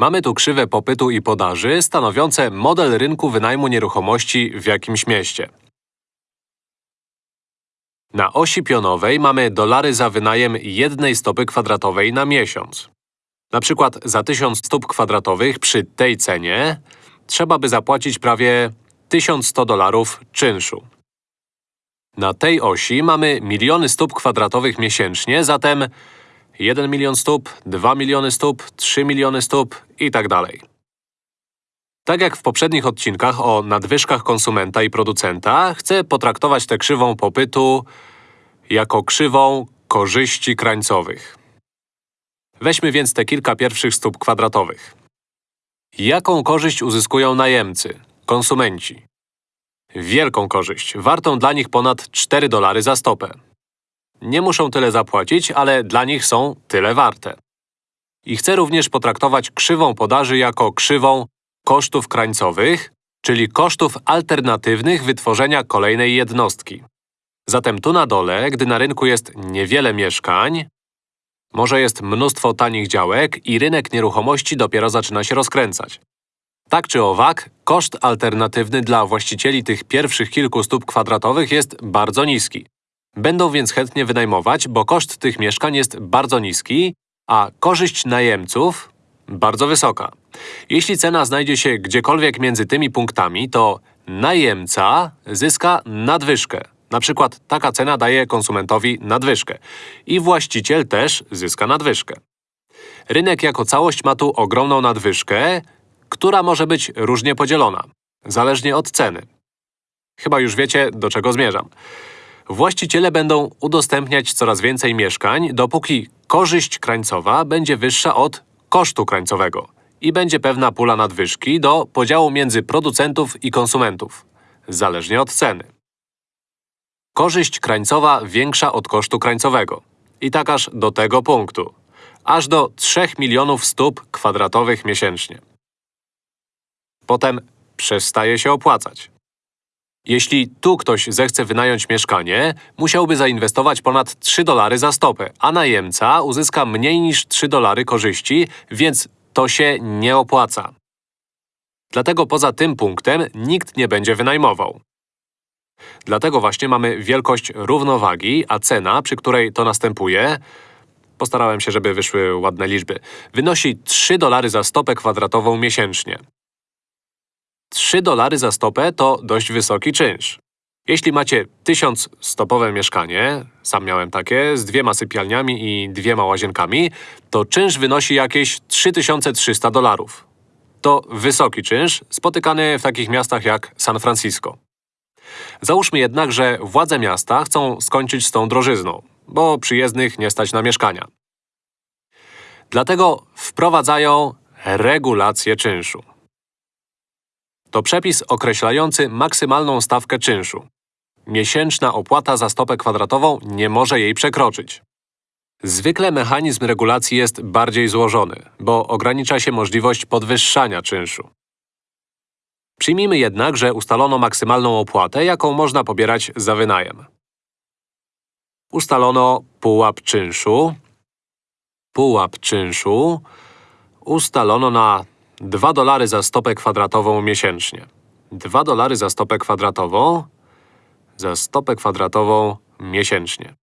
Mamy tu krzywe popytu i podaży stanowiące model rynku wynajmu nieruchomości w jakimś mieście. Na osi pionowej mamy dolary za wynajem jednej stopy kwadratowej na miesiąc. Na przykład za 1000 stóp kwadratowych przy tej cenie trzeba by zapłacić prawie 1100 dolarów czynszu. Na tej osi mamy miliony stóp kwadratowych miesięcznie, zatem 1 milion stóp, 2 miliony stóp, 3 miliony stóp i tak dalej. Tak jak w poprzednich odcinkach o nadwyżkach konsumenta i producenta, chcę potraktować tę krzywą popytu jako krzywą korzyści krańcowych. Weźmy więc te kilka pierwszych stóp kwadratowych. Jaką korzyść uzyskują najemcy, konsumenci? Wielką korzyść, wartą dla nich ponad 4 dolary za stopę. Nie muszą tyle zapłacić, ale dla nich są tyle warte. I chcę również potraktować krzywą podaży jako krzywą kosztów krańcowych, czyli kosztów alternatywnych wytworzenia kolejnej jednostki. Zatem tu na dole, gdy na rynku jest niewiele mieszkań, może jest mnóstwo tanich działek i rynek nieruchomości dopiero zaczyna się rozkręcać. Tak czy owak, koszt alternatywny dla właścicieli tych pierwszych kilku stóp kwadratowych jest bardzo niski. Będą więc chętnie wynajmować, bo koszt tych mieszkań jest bardzo niski, a korzyść najemców bardzo wysoka. Jeśli cena znajdzie się gdziekolwiek między tymi punktami, to najemca zyska nadwyżkę. Na przykład taka cena daje konsumentowi nadwyżkę. I właściciel też zyska nadwyżkę. Rynek jako całość ma tu ogromną nadwyżkę, która może być różnie podzielona, zależnie od ceny. Chyba już wiecie, do czego zmierzam. Właściciele będą udostępniać coraz więcej mieszkań, dopóki korzyść krańcowa będzie wyższa od kosztu krańcowego i będzie pewna pula nadwyżki do podziału między producentów i konsumentów, zależnie od ceny. Korzyść krańcowa większa od kosztu krańcowego. I tak aż do tego punktu. Aż do 3 milionów stóp kwadratowych miesięcznie. Potem przestaje się opłacać. Jeśli tu ktoś zechce wynająć mieszkanie, musiałby zainwestować ponad 3 dolary za stopę, a najemca uzyska mniej niż 3 dolary korzyści, więc to się nie opłaca. Dlatego poza tym punktem nikt nie będzie wynajmował. Dlatego właśnie mamy wielkość równowagi, a cena, przy której to następuje, postarałem się, żeby wyszły ładne liczby, wynosi 3 dolary za stopę kwadratową miesięcznie. 3 dolary za stopę to dość wysoki czynsz. Jeśli macie 1000 stopowe mieszkanie, sam miałem takie, z dwiema sypialniami i dwiema łazienkami, to czynsz wynosi jakieś 3300 dolarów. To wysoki czynsz, spotykany w takich miastach jak San Francisco. Załóżmy jednak, że władze miasta chcą skończyć z tą drożyzną, bo przyjezdnych nie stać na mieszkania. Dlatego wprowadzają regulację czynszu. To przepis określający maksymalną stawkę czynszu. Miesięczna opłata za stopę kwadratową nie może jej przekroczyć. Zwykle mechanizm regulacji jest bardziej złożony, bo ogranicza się możliwość podwyższania czynszu. Przyjmijmy jednak, że ustalono maksymalną opłatę, jaką można pobierać za wynajem. Ustalono pułap czynszu. Pułap czynszu ustalono na 2 dolary za stopę kwadratową miesięcznie. 2 dolary za stopę kwadratową za stopę kwadratową miesięcznie.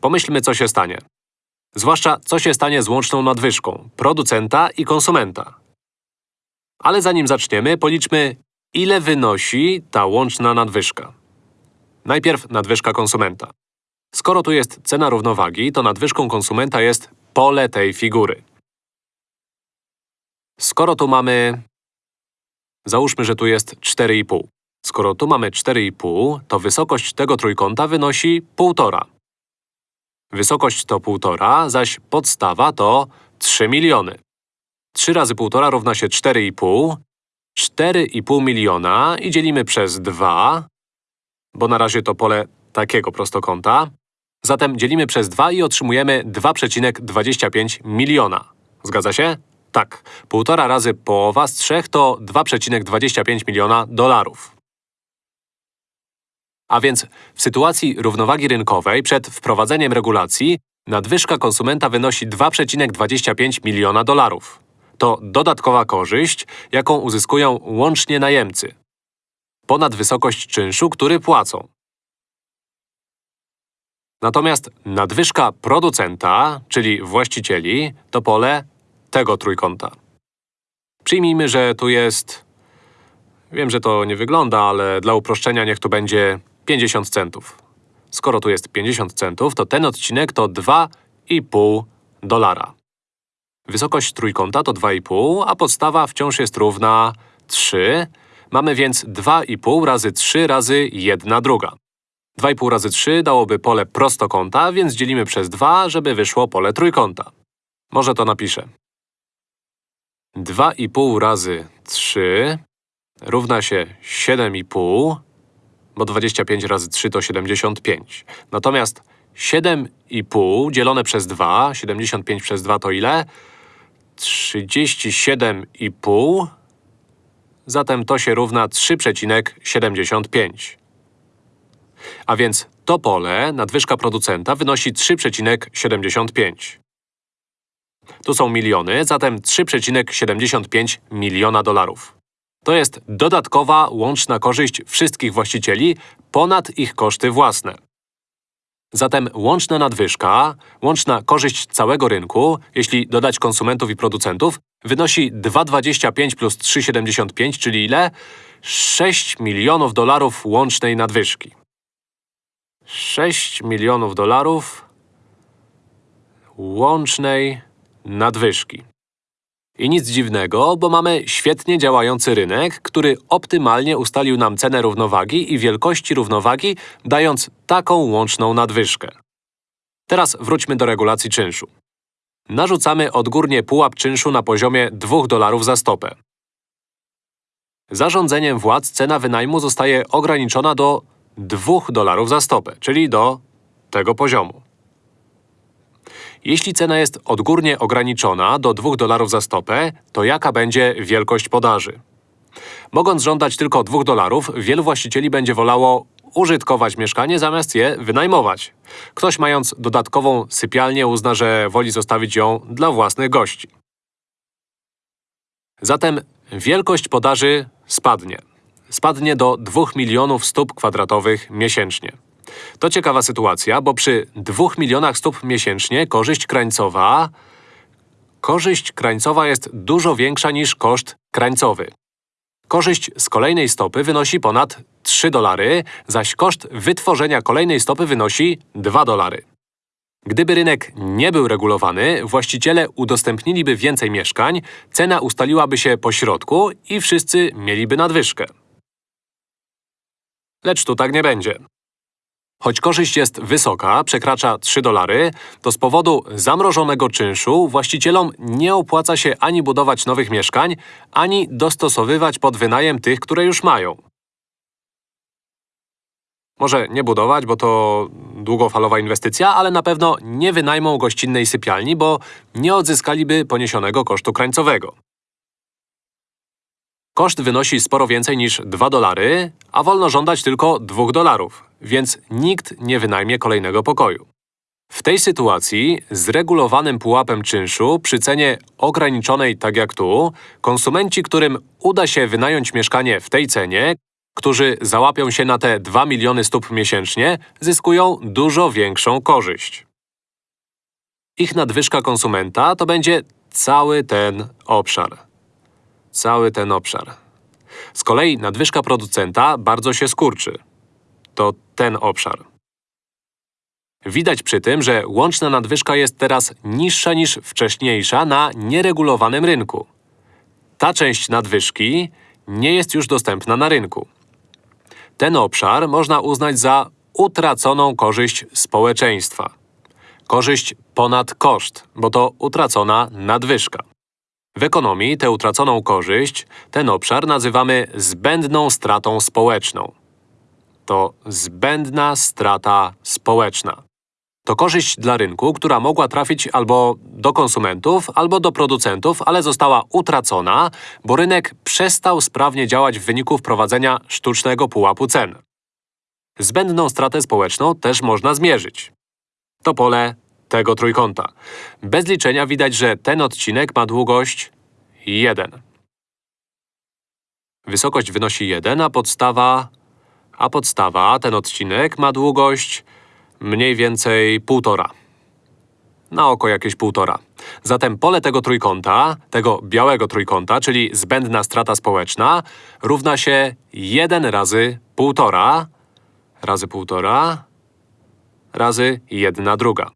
Pomyślmy, co się stanie. Zwłaszcza, co się stanie z łączną nadwyżką producenta i konsumenta. Ale zanim zaczniemy, policzmy, ile wynosi ta łączna nadwyżka. Najpierw nadwyżka konsumenta. Skoro tu jest cena równowagi, to nadwyżką konsumenta jest pole tej figury. Skoro tu mamy… Załóżmy, że tu jest 4,5. Skoro tu mamy 4,5, to wysokość tego trójkąta wynosi 1,5. Wysokość to 1,5, zaś podstawa to 3 miliony. 3 razy 1,5 równa się 4,5. 4,5 miliona i dzielimy przez 2, bo na razie to pole takiego prostokąta. Zatem dzielimy przez 2 i otrzymujemy 2,25 miliona. Zgadza się? Tak. Półtora razy połowa z 3 to 2,25 miliona dolarów. A więc w sytuacji równowagi rynkowej przed wprowadzeniem regulacji nadwyżka konsumenta wynosi 2,25 miliona dolarów. to dodatkowa korzyść, jaką uzyskują łącznie najemcy. Ponad wysokość czynszu, który płacą. Natomiast nadwyżka producenta, czyli właścicieli, to pole tego trójkąta. Przyjmijmy, że tu jest… Wiem, że to nie wygląda, ale dla uproszczenia niech tu będzie 50 centów. Skoro tu jest 50 centów, to ten odcinek to 2,5 dolara. Wysokość trójkąta to 2,5, a podstawa wciąż jest równa 3. Mamy więc 2,5 razy 3 razy 1 druga. 2,5 razy 3 dałoby pole prostokąta, więc dzielimy przez 2, żeby wyszło pole trójkąta. Może to napiszę. 2,5 razy 3 równa się 7,5, bo 25 razy 3 to 75. Natomiast 7,5 dzielone przez 2, 75 przez 2 to ile? 37,5 Zatem to się równa 3,75. A więc to pole, nadwyżka producenta, wynosi 3,75. Tu są miliony, zatem 3,75 miliona dolarów. To jest dodatkowa łączna korzyść wszystkich właścicieli ponad ich koszty własne. Zatem łączna nadwyżka, łączna korzyść całego rynku, jeśli dodać konsumentów i producentów, wynosi 2,25 plus 3,75, czyli ile? 6 milionów dolarów łącznej nadwyżki. 6 milionów dolarów łącznej nadwyżki. I nic dziwnego, bo mamy świetnie działający rynek, który optymalnie ustalił nam cenę równowagi i wielkości równowagi, dając taką łączną nadwyżkę. Teraz wróćmy do regulacji czynszu. Narzucamy odgórnie pułap czynszu na poziomie 2 dolarów za stopę. Zarządzeniem władz cena wynajmu zostaje ograniczona do 2 dolarów za stopę, czyli do tego poziomu. Jeśli cena jest odgórnie ograniczona do 2 dolarów za stopę, to jaka będzie wielkość podaży? Mogąc żądać tylko 2 dolarów, wielu właścicieli będzie wolało użytkować mieszkanie zamiast je wynajmować. Ktoś mając dodatkową sypialnię uzna, że woli zostawić ją dla własnych gości. Zatem wielkość podaży spadnie. Spadnie do 2 milionów stóp kwadratowych miesięcznie. To ciekawa sytuacja, bo przy 2 milionach stóp miesięcznie korzyść krańcowa… Korzyść krańcowa jest dużo większa niż koszt krańcowy. Korzyść z kolejnej stopy wynosi ponad 3 dolary, zaś koszt wytworzenia kolejnej stopy wynosi 2 dolary. Gdyby rynek nie był regulowany, właściciele udostępniliby więcej mieszkań, cena ustaliłaby się po środku i wszyscy mieliby nadwyżkę. Lecz tu tak nie będzie. Choć korzyść jest wysoka, przekracza 3 dolary, to z powodu zamrożonego czynszu właścicielom nie opłaca się ani budować nowych mieszkań, ani dostosowywać pod wynajem tych, które już mają. Może nie budować, bo to długofalowa inwestycja, ale na pewno nie wynajmą gościnnej sypialni, bo nie odzyskaliby poniesionego kosztu krańcowego. Koszt wynosi sporo więcej niż 2 dolary, a wolno żądać tylko 2 dolarów, więc nikt nie wynajmie kolejnego pokoju. W tej sytuacji z regulowanym pułapem czynszu przy cenie ograniczonej tak jak tu, konsumenci, którym uda się wynająć mieszkanie w tej cenie, którzy załapią się na te 2 miliony stóp miesięcznie, zyskują dużo większą korzyść. Ich nadwyżka konsumenta to będzie cały ten obszar. Cały ten obszar. Z kolei nadwyżka producenta bardzo się skurczy. To ten obszar. Widać przy tym, że łączna nadwyżka jest teraz niższa niż wcześniejsza na nieregulowanym rynku. Ta część nadwyżki nie jest już dostępna na rynku. Ten obszar można uznać za utraconą korzyść społeczeństwa. Korzyść ponad koszt, bo to utracona nadwyżka. W ekonomii tę utraconą korzyść, ten obszar nazywamy zbędną stratą społeczną. To zbędna strata społeczna. To korzyść dla rynku, która mogła trafić albo do konsumentów, albo do producentów, ale została utracona, bo rynek przestał sprawnie działać w wyniku wprowadzenia sztucznego pułapu cen. Zbędną stratę społeczną też można zmierzyć. To pole tego trójkąta. Bez liczenia widać, że ten odcinek ma długość 1. Wysokość wynosi 1, a podstawa… A podstawa, ten odcinek, ma długość mniej więcej półtora. Na oko jakieś półtora. Zatem pole tego trójkąta, tego białego trójkąta, czyli zbędna strata społeczna, równa się 1 razy półtora, razy półtora, razy 1 druga.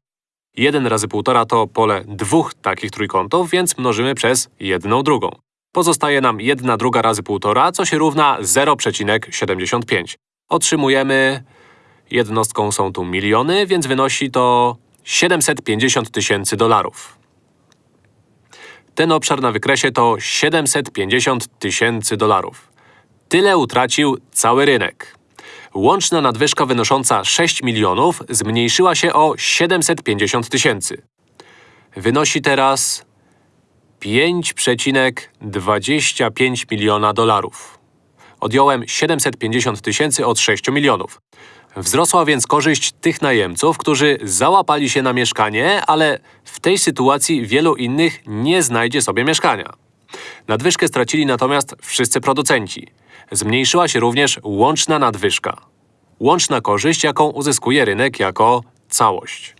1 razy półtora to pole dwóch takich trójkątów, więc mnożymy przez jedną drugą. Pozostaje nam 1 druga razy półtora, co się równa 0,75. Otrzymujemy… Jednostką są tu miliony, więc wynosi to 750 tysięcy dolarów. Ten obszar na wykresie to 750 tysięcy dolarów. Tyle utracił cały rynek. Łączna nadwyżka wynosząca 6 milionów zmniejszyła się o 750 tysięcy. Wynosi teraz 5,25 miliona dolarów. Odjąłem 750 tysięcy od 6 milionów. Wzrosła więc korzyść tych najemców, którzy załapali się na mieszkanie, ale w tej sytuacji wielu innych nie znajdzie sobie mieszkania. Nadwyżkę stracili natomiast wszyscy producenci. Zmniejszyła się również łączna nadwyżka. Łączna korzyść, jaką uzyskuje rynek jako całość.